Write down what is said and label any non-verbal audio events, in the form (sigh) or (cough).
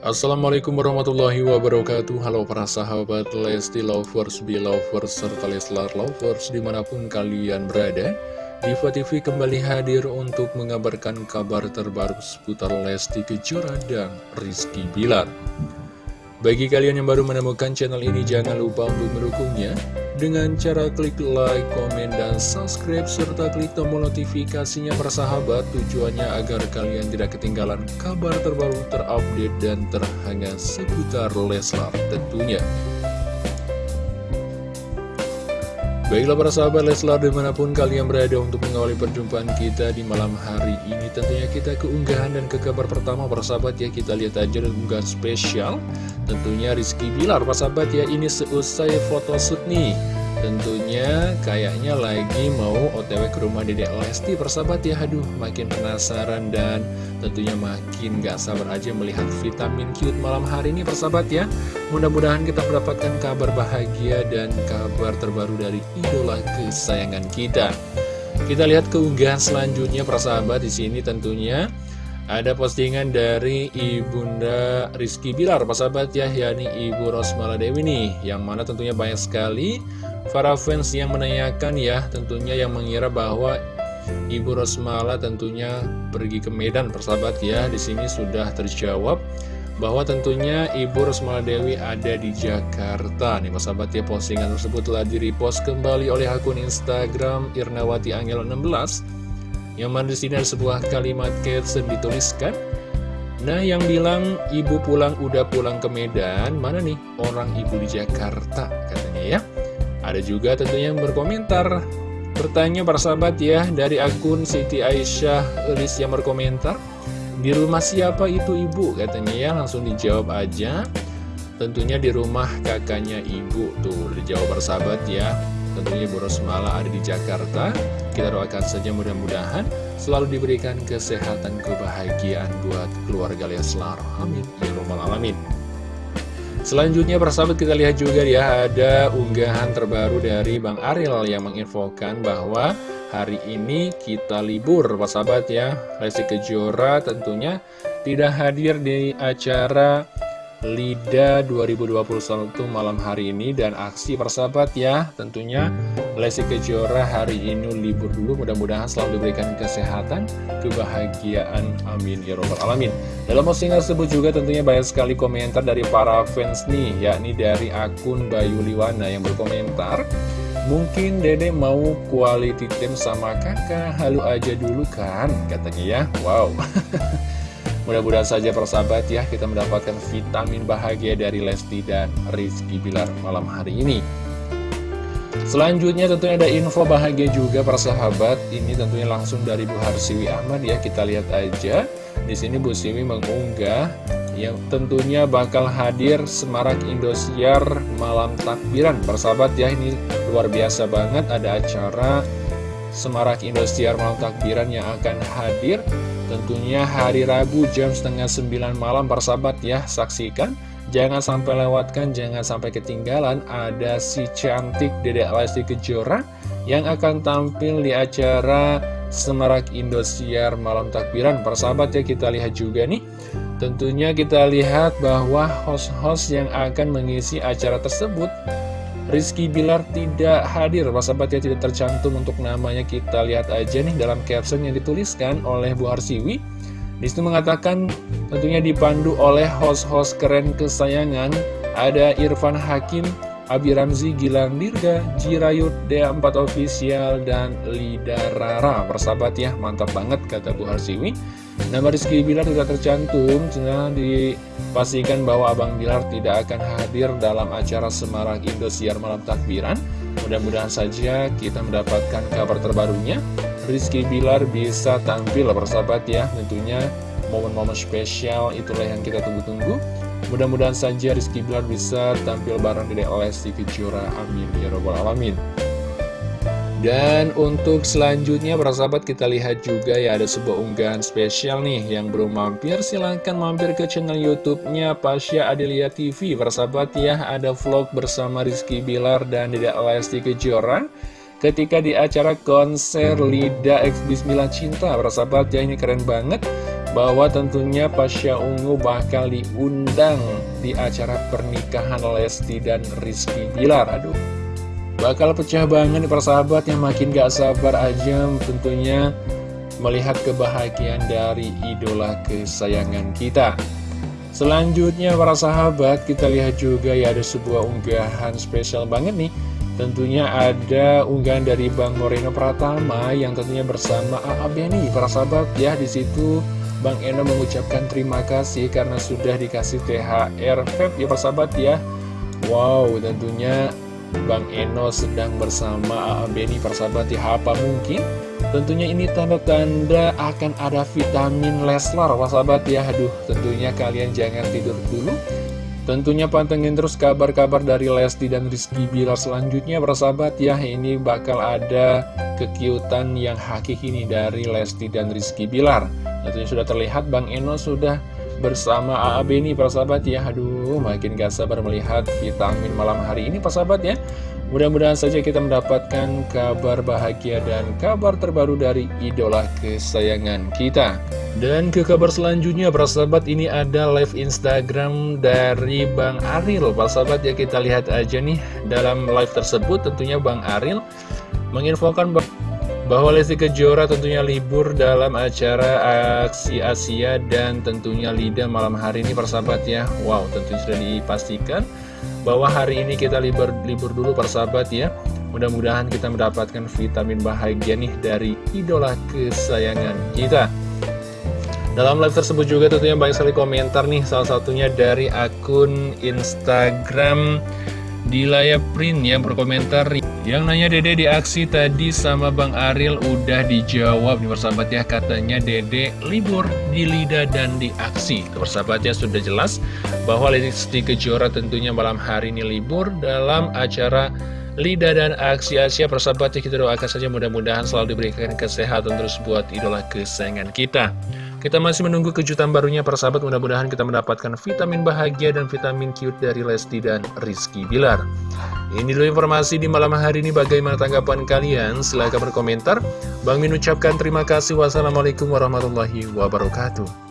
Assalamualaikum warahmatullahi wabarakatuh. Halo para sahabat Lesti Lovers, Belovers, serta Leslar Lovers di mana pun kalian berada Diva TV kembali hadir untuk mengabarkan kabar terbaru seputar Lesti Kejora dan Rizky Bilar. Bagi kalian yang baru menemukan channel ini, jangan lupa untuk mendukungnya dengan cara klik like, komen, dan subscribe, serta klik tombol notifikasinya persahabat tujuannya agar kalian tidak ketinggalan kabar terbaru terupdate dan terhangat seputar Leslar tentunya. Baiklah para sahabat Leslar di mana pun kalian berada untuk mengawali perjumpaan kita di malam hari ini Tentunya kita keunggahan dan ke kabar pertama para sahabat ya. Kita lihat aja dan unggahan spesial. Tentunya Rizky Bilar para sahabat ya ini seusai photoshoot nih Tentunya kayaknya lagi mau otw ke rumah dedek Lesti persahabat ya. Aduh makin penasaran dan tentunya makin gak sabar aja melihat vitamin cute malam hari ini persahabat ya. Mudah-mudahan kita mendapatkan kabar bahagia dan kabar terbaru dari idola kesayangan kita. Kita lihat keunggahan selanjutnya persahabat. Di sini tentunya ada postingan dari Ibunda Rizky Bilar, persahabat ya, yakni Ibu Rosmala Dewi nih, yang mana tentunya banyak sekali para fans yang menanyakan ya, tentunya yang mengira bahwa Ibu Rosmala tentunya pergi ke Medan, persahabat ya, di sini sudah terjawab bahwa tentunya Ibu Rosmala Dewi ada di Jakarta. Nih, persahabat ya, postingan tersebut telah direpost kembali oleh akun Instagram Irnawati Angel 16 yang mana di sini ada sebuah kalimat caption dituliskan Nah yang bilang ibu pulang udah pulang ke Medan Mana nih orang ibu di Jakarta? Katanya ya Ada juga tentunya yang berkomentar. Bertanya para sahabat ya Dari akun Siti Aisyah Elis yang berkomentar Di rumah siapa itu ibu? Katanya ya Langsung dijawab aja. Tentunya di rumah kakaknya ibu Tuh dijawab para sahabat ya. Tentunya Bu Rosmala ada di Jakarta. Kita doakan saja mudah-mudahan selalu diberikan kesehatan kebahagiaan buat keluarga Leslar. Amin. Ya Rabbal Alamin Selanjutnya persahabat kita lihat juga ya ada unggahan terbaru dari Bang Ariel yang menginfokan bahwa hari ini kita libur persahabat ya. Lesti Kejora tentunya tidak hadir di acara LIDA 2021 malam hari ini dan aksi persahabat ya. Tentunya Lesti Kejora hari ini libur dulu. Mudah-mudahan selalu diberikan kesehatan kebahagiaan. Amin. Ya robbal alamin. Dalam postingan tersebut juga tentunya banyak sekali komentar dari para fans nih yakni dari akun Bayu Liwana yang berkomentar Mungkin dede mau quality time sama kakak? Halu aja dulu kan katanya ya. Wow (laughs) Mudah-mudahan saja persahabat ya kita mendapatkan vitamin bahagia dari Lesti dan Rizky Bilar malam hari ini. Selanjutnya tentunya ada info bahagia juga persahabat. Ini tentunya langsung dari Bu Harsiwi Ahmad ya. Kita lihat aja. Di sini Bu Siwi mengunggah yang tentunya bakal hadir Semarak Indosiar Malam Takbiran. Persahabat ya ini luar biasa banget ada acara Semarak Indosiar Malam Takbiran yang akan hadir Tentunya hari Rabu jam setengah sembilan malam persahabat ya. Saksikan. Jangan sampai lewatkan, jangan sampai ketinggalan. Ada si cantik Dedek Lesti Kejora Yang akan tampil di acara Semarak Indosiar Malam Takbiran. Persahabat ya kita lihat juga nih. Tentunya kita lihat bahwa host-host yang akan mengisi acara tersebut Rizky Bilar tidak hadir, sahabat ya tidak tercantum untuk namanya kita lihat aja nih dalam caption yang dituliskan oleh Bu Harsiwi. Di situ mengatakan tentunya dipandu oleh host-host keren kesayangan ada Irfan Hakim, Abi Ramzi, Gilang Dirga, Jirayut, D4 Official, dan Lida Rara. Persahabat ya, mantap banget kata Bu Harsiwi. Nama Rizky Bilar tidak tercantum, karena dipastikan bahwa Abang Bilar tidak akan hadir dalam acara Semarak Indosiar Malam Takbiran. Mudah-mudahan saja kita mendapatkan kabar terbarunya. Rizky Bilar bisa tampil persahabat ya, tentunya momen-momen spesial itulah yang kita tunggu-tunggu. Mudah-mudahan saja Rizky Bilar bisa tampil bareng di Lesti Kejora. Amin. Ya Rabbal Alamin. Dan untuk selanjutnya para sahabat kita lihat juga ya ada sebuah unggahan spesial nih yang belum mampir silahkan mampir ke channel YouTube-nya Pasya Adelia TV para sahabat ya ada vlog bersama Rizky Bilar dan Dede Lesti Kejora ketika di acara konser Lida X Bismillah Cinta. Para sahabat ya ini keren banget bahwa tentunya Pasha Ungu bakal diundang di acara pernikahan Lesti dan Rizky Bilar. Aduh, bakal pecah banget nih persahabat yang makin gak sabar aja tentunya melihat kebahagiaan dari idola kesayangan kita. Selanjutnya para sahabat kita lihat juga ya ada sebuah unggahan spesial banget nih. Tentunya ada unggahan dari Bang Moreno Pratama yang tentunya bersama AA Beni para sahabat. Ya di situ Bang Eno mengucapkan terima kasih karena sudah dikasih THR Feb ya persahabat ya. Wow tentunya Bang Eno sedang bersama AA Beni persahabat ya apa mungkin? Tentunya ini tanda-tanda akan ada vitamin Leslar persahabat ya. Aduh tentunya kalian jangan tidur dulu. Tentunya pantengin terus kabar-kabar dari Lesti dan Rizky Bilar selanjutnya persahabat ya. Ini bakal ada kekiutan yang hakiki ini dari Lesti dan Rizky Bilar. Tentunya sudah terlihat Bang Eno sudah bersama AA Beni persahabat ya. Aduh makin gak sabar melihat vitamin malam hari ini persahabat ya. Mudah-mudahan saja kita mendapatkan kabar bahagia dan kabar terbaru dari idola kesayangan kita. Dan ke kabar selanjutnya persahabat ini ada live Instagram dari Bang Aril. Persahabat ya kita lihat aja nih dalam live tersebut. Tentunya Bang Aril menginfokan bahwa Lesti Kejora tentunya libur dalam acara aksi Asia dan tentunya Lida malam hari ini persahabat ya. Wow tentunya sudah dipastikan bahwa hari ini kita libur, libur dulu persahabat ya. Mudah-mudahan kita mendapatkan vitamin bahagia nih dari idola kesayangan kita. Dalam live tersebut juga tentunya banyak sekali komentar nih. Salah satunya dari akun Instagram Dilaya Print yang berkomentar Yang nanya Dede di aksi tadi sama Bang Aril udah dijawab. Nih persahabat ya Katanya Dede libur di Lida dan di aksi. Persahabat ya sudah jelas bahwa Lesti Kejora tentunya malam hari ini libur dalam acara Lida dan Aksi. Asia persahabat ya kita doakan saja mudah-mudahan selalu diberikan kesehatan terus buat idola kesayangan kita kita masih menunggu kejutan barunya persahabat mudah-mudahan kita mendapatkan vitamin bahagia dan vitamin cute dari Lesti dan Rizky Bilar. Ini dulu informasi di malam hari ini bagaimana tanggapan kalian? Silahkan berkomentar. Bang Min ucapkan terima kasih. Wassalamualaikum warahmatullahi wabarakatuh.